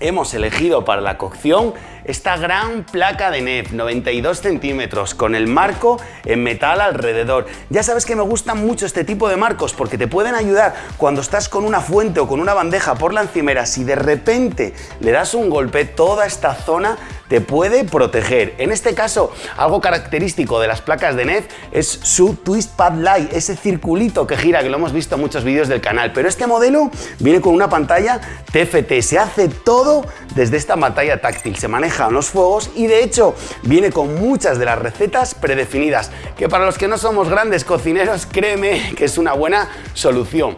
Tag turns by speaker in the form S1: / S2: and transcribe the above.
S1: hemos elegido para la cocción esta gran placa de NEF, 92 centímetros, con el marco en metal alrededor. Ya sabes que me gustan mucho este tipo de marcos porque te pueden ayudar cuando estás con una fuente o con una bandeja por la encimera, si de repente le das un golpe, toda esta zona te puede proteger. En este caso, algo característico de las placas de NEF es su Twist Pad Light, ese circulito que gira, que lo hemos visto en muchos vídeos del canal. Pero este modelo viene con una pantalla TFT, se hace todo desde esta pantalla táctil, se maneja los fuegos y de hecho viene con muchas de las recetas predefinidas, que para los que no somos grandes cocineros, créeme que es una buena solución.